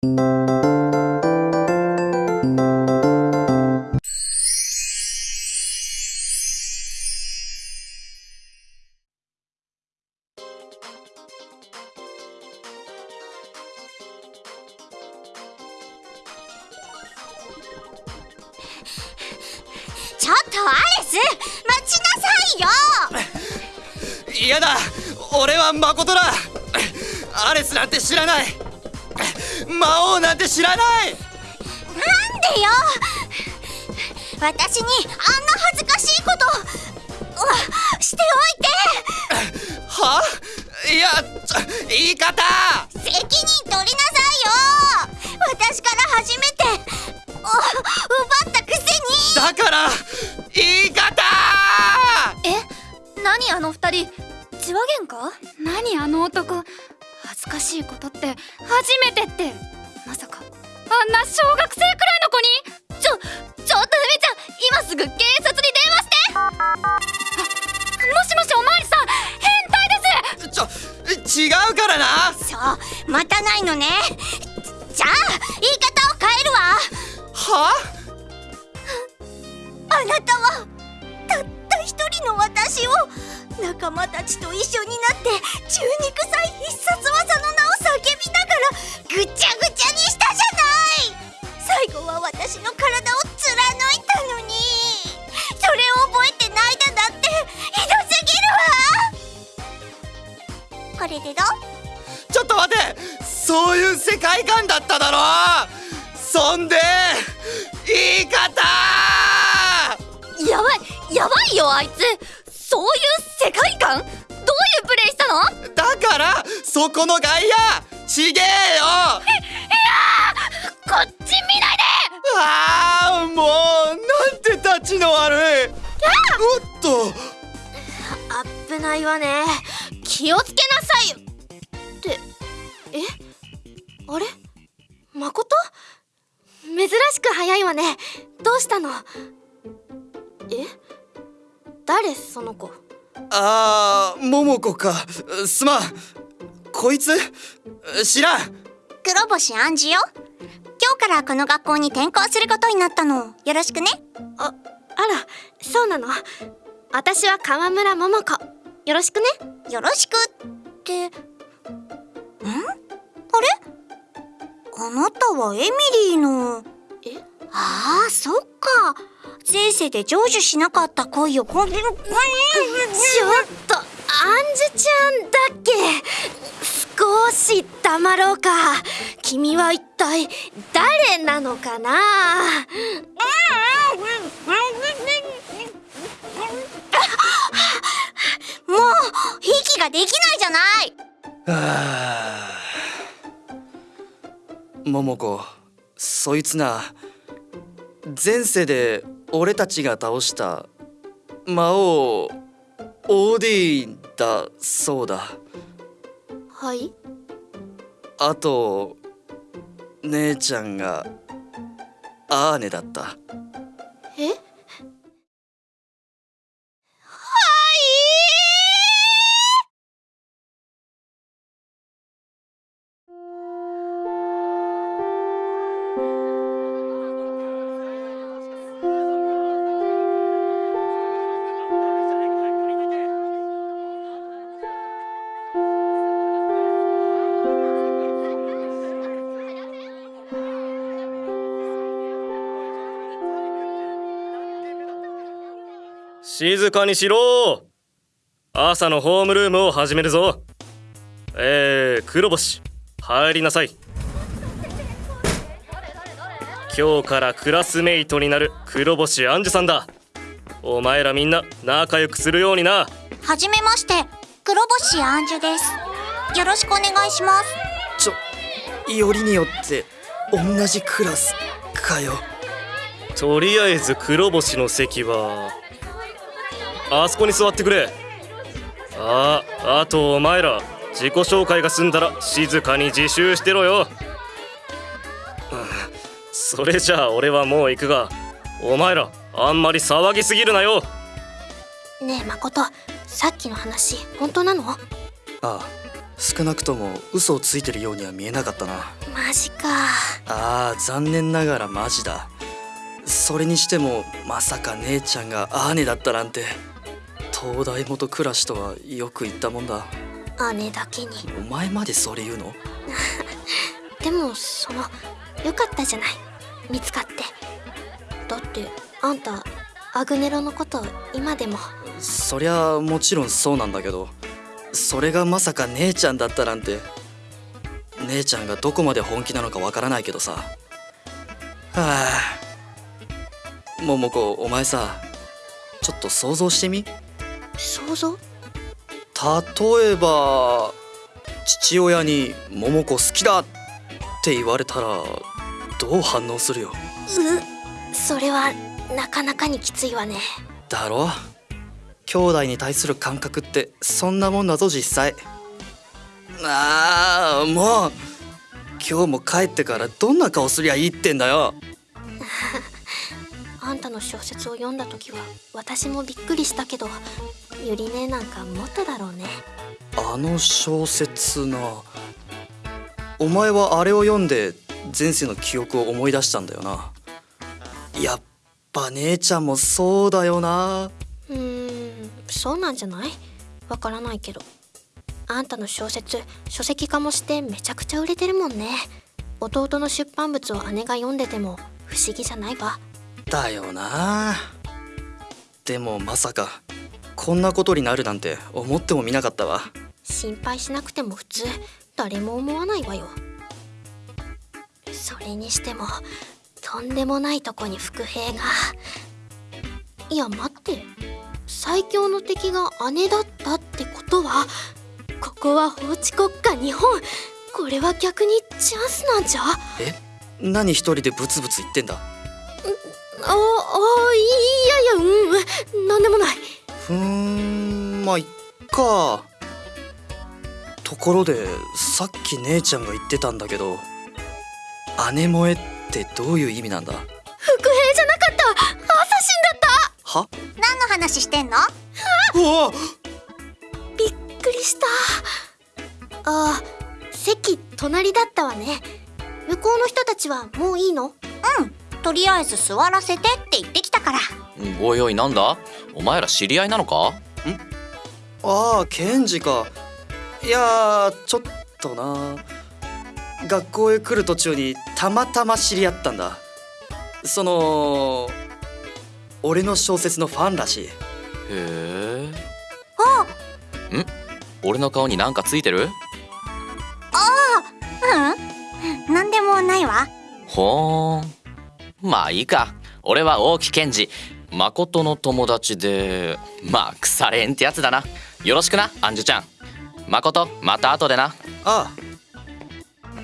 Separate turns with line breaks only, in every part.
ちょっとアレス待ちなさいよ！
嫌だ。俺は誠だ。アレスなんて知らない。魔王なんて知らない！
なんでよ！私にあんな恥ずかしいことうして
は？いやちょ言い方！
おいて責任取りなさいよ！私から初めて！お奪ったくせに！
だから言い方！
え？何あの二人？血は喧嘩何あの男？恥ずかしいことって初めてって。まさか。あんな小学生くらいの子に？ちょちょっとふみちゃん今すぐ警察に電話して。あもしもしおまわりさん変態です。
ちょ違うからな。
そう待たないのね。じゃあ言い方を変えるわ。
は？
あなたは人の私を。仲間たちと一緒になって中肉祭必殺技の名を叫びながらぐちゃぐちゃにしたじゃない。最後は私の体を貫いたのに。それを覚えてないだなんてひどすぎるわ。これでどう？
ちょっと待て。そういう世界観だっただろ。そんで言い方。
やばいやばいよあいつ。そういう世界観？どういうプレイしたの？
だからそこの外野！ちげえよ！
こっち見ないで！
ああもうなんてたちの悪い！おっと！
危ないわね。気をつけなさいよ。ってえ？あれ？誠珍しく早いわね。どうしたの？え？誰その子？
あー桃子か。すまん。こいつ？知らん。
黒星暗示よ。今日からこの学校に転校することになったの。よろしくね。
ああらそうなの？私は川村桃子。よろしくね。
よろしくって。ん？あれ？あなたはエミリーの
え
ああそっか。前世で成就しなかった恋をこん
ちょっとアンジュちゃんだっけ。少し黙ろうか。君は一体誰なのかな。
もう息ができないじゃない。
あ桃子そいつな。前世で俺たちが倒した魔王オーディーンだそうだ。
はい？
あと姉ちゃんがアーネだった。
え？
静かにしろ。朝のホームルームを始めるぞ。えー、黒星入りなさい。今日からクラスメイトになる黒星杏樹さんだ。お前らみんな仲良くするようにな。
はじめまして黒星アンジュです。よろしくお願いします。
ちょよりによって同じクラスかよ。
とりあえず黒星の席はあそこに座ってくれ。ああとお前ら自己紹介が済んだら静かに自習してろよ。うんそれじゃあ俺はもう行くがお前らあんまり騒ぎすぎるなよ。
ねえ誠さっきの話本当なの？
ああ少なくとも嘘をついてるようには見えなかったな。
マジか。
あー残念ながらマジだ。それにしてもまさか姉ちゃんが姉だったなんて東大元暮らしとはよく言ったもんだ。
姉だけに。
お前までそれ言うの？
でもそのよかったじゃない。見つかって。だってあんたアグネロのこと今でも。
そりゃもちろんそうなんだけどそれがまさか姉ちゃんだったなんて姉ちゃんがどこまで本気なのかわからないけどさ。はあ。桃子お前さちょっと想像してみ？
想像？
例えば父親に「桃子好きだ!」って言われたらどう反応するよ？
うそれはなかなかにきついわね。
だろ？兄弟に対する感覚ってそんなもんだぞ実際。あーもう今日も帰ってからどんな顔すりゃいいってんだよ
あんたの小説を読んだ時は私もびっくりしたけどゆりねなんかもっとだろうね。
あの小説なお前はあれを読んで前世の記憶を思い出したんだよな。やっぱ姉ちゃんもそうだよな。
うーんそうなんじゃない？わからないけど。あんたの小説書籍化もしてめちゃくちゃ売れてるもんね。弟の出版物を姉が読んでても不思議じゃないわ
だよな。でもまさかこんなことになるなんて思ってもみなかったわ。
心配しなくても普通誰も思わないわよ。それにしてもとんでもないとこに伏兵が。いや待って。最強の敵が姉だったってことはここは法治国家日本。これは逆にチャンスなんじゃ。あ
え？何一人でブツブツ言ってんだ？
ああいやいやうんなんでもない。
ふーんまあいっか。ところでさっき姉ちゃんが言ってたんだけど姉萌えってどういう意味なんだ？
伏兵じゃなかった。アサシンだった。
は？
何の話してんの？
うわ！
びっくりした。ああ席隣だったわね。向こうの人たちはもういいの？
とりあえず座らせてって言ってきたから。
おいおいなんだ？お前ら知り合いなのか？
ああケンジか。いやーちょっとな。学校へ来る途中にたまたま知り合ったんだ。その俺の小説のファンらしい。
へえん？俺の顔になんかついてる？
うん。なんでもないわ。
ほーんまあいいか。俺は大木健二誠の友達でまあ腐れんってやつだな。よろしくなアンジュちゃん。誠また後でな。
あ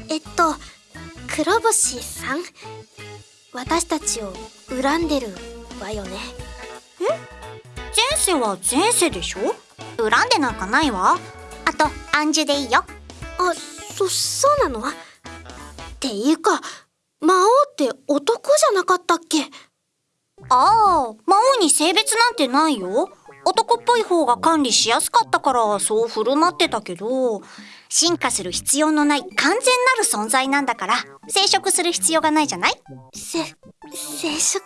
えっと黒星さん？私たちを恨んでるわよね。
前世は前世でしょ？恨んでなんかないわ。あと暗示でいいよ。
あそそうなの？っていうか魔王って男じゃなかったっけ？
ああ魔王に性別なんてないよ。男っぽい方が管理しやすかったからそう振る舞ってたけど。進化する必要のない完全なる存在なんだから。生殖する必要がないじゃない？
せ生殖？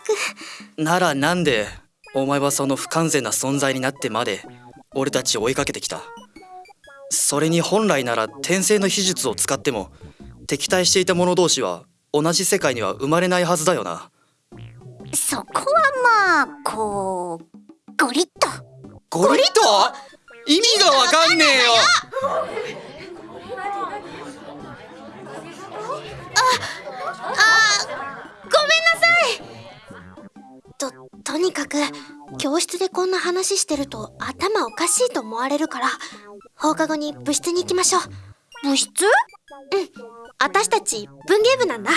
ならなんでお前はその不完全な存在になってまで俺たちを追いかけてきた？それに本来なら転生の秘術を使っても敵対していた者同士は同じ世界には生まれないはずだよな。
そこはまあこうゴリッと。
ゴリッと？意味がわかんねえよ。
ととにかく教室でこんな話してると頭おかしいと思われるから放課後に部室に行きましょう。
物質
私たち文芸部なんだ。